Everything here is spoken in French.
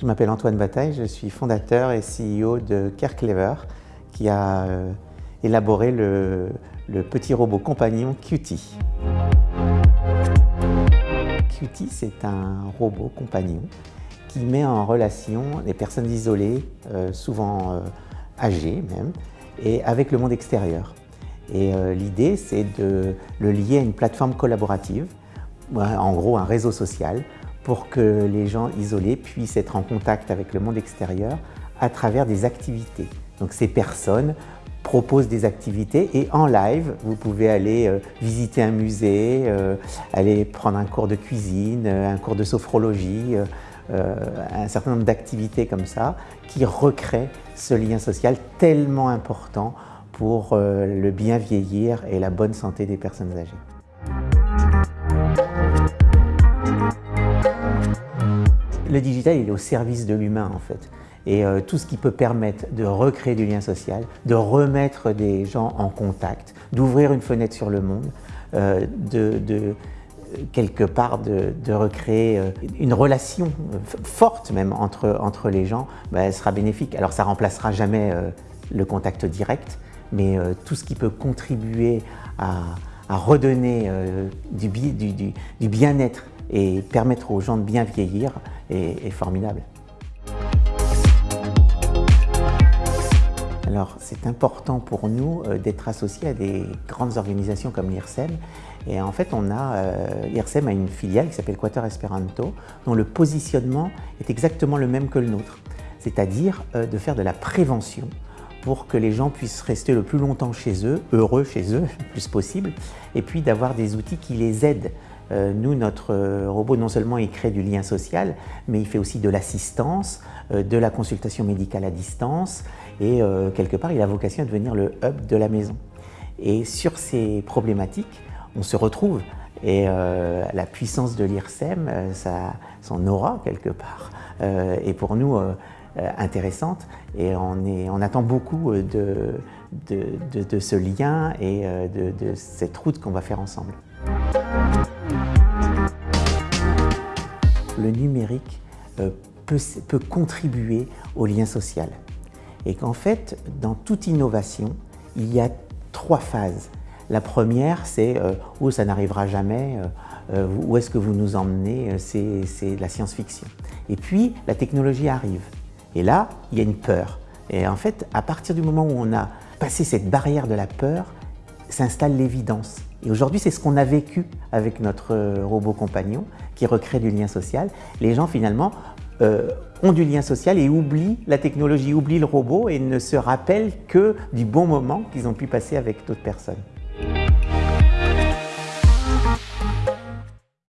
Je m'appelle Antoine Bataille, je suis fondateur et CEO de CareClever qui a euh, élaboré le, petit robot compagnon Cutie. Cutie, c'est un robot compagnon qui met en relation les personnes isolées, euh, souvent euh, âgées même, et avec le monde extérieur. Et l'idée, c'est de le lier à une plateforme collaborative, en gros un réseau social, pour que les gens isolés puissent être en contact avec le monde extérieur à travers des activités. Donc ces personnes proposent des activités et en live, vous pouvez aller euh, visiter un musée, euh, aller prendre un cours de cuisine, euh, un cours de sophrologie, un certain nombre d'activités comme ça qui recréent ce lien social tellement important pour le bien vieillir et la bonne santé des personnes âgées. Le digital, il est au service de l'humain en fait. Et euh, tout ce qui peut permettre de recréer du lien social, de remettre des gens en contact, d'ouvrir une fenêtre sur le monde, euh, de, recréer euh, une relation forte même entre, les gens, elle sera bénéfique. Alors ça remplacera jamais le contact direct, mais tout ce qui peut contribuer à, redonner du bien-être et permettre aux gens de bien vieillir est, formidable. Alors, c'est important pour nous euh, d'être associés à des grandes organisations comme l'IRSEM. Et en fait, on a, euh, l'IRSEM a une filiale qui s'appelle Quater Esperanto, dont le positionnement est exactement le même que le nôtre, c'est-à-dire euh, de faire de la prévention pour que les gens puissent rester le plus longtemps chez eux, heureux chez eux, le plus possible, et puis d'avoir des outils qui les aident nous, notre euh, robot, non seulement il crée du lien social, mais il fait aussi de l'assistance, euh, de la consultation médicale à distance et quelque part, il a vocation à devenir le hub de la maison. Et sur ces problématiques, on se retrouve et la puissance de l'IRSEM, son aura quelque part, est pour nous intéressante et on, attend beaucoup de, ce lien et de cette route qu'on va faire ensemble. Le numérique euh, peut, contribuer au lien social. Et qu'en fait, dans toute innovation, il y a trois phases. La première, c'est euh, où ça n'arrivera jamais, euh, où est-ce que vous nous emmenez, c'est la science-fiction. Et puis, la technologie arrive. Et là, il y a une peur. Et en fait, à partir du moment où on a passé cette barrière de la peur, s'installe l'évidence. Et aujourd'hui, c'est ce qu'on a vécu avec notre euh, robot compagnon qui recrée du lien social. Les gens, finalement, euh, ont du lien social et oublient la technologie, oublient le robot et ne se rappellent que du bon moment qu'ils ont pu passer avec d'autres personnes.